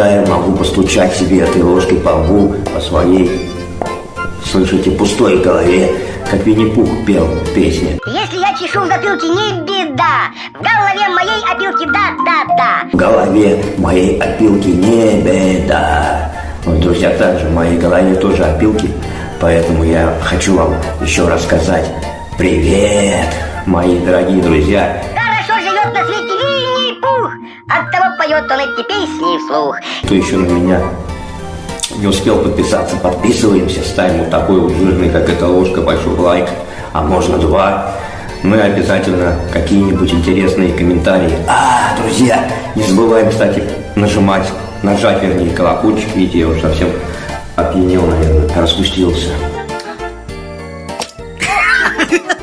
иногда я могу постучать себе этой ложкой по лбу, по своей, слышите, пустой голове, как Винни-Пух пел в песне. Если я чешу в затылке, не беда. В голове моей опилки, да, да, да. В голове моей опилки не беда. Вот, друзья, также в моей голове тоже опилки, поэтому я хочу вам еще рассказать привет, мои дорогие друзья. Хорошо живет на свете Винни-Пух поет он эти песни вслух. Кто еще на меня не успел подписаться, подписываемся, ставим вот такой вот жирный, как эта ложка, большой лайк, а можно два. Мы обязательно какие-нибудь интересные комментарии. А, друзья, не забываем, кстати, нажимать, нажать, вернее, колокольчик, видите, я уже совсем опьянел, наверное, распустился.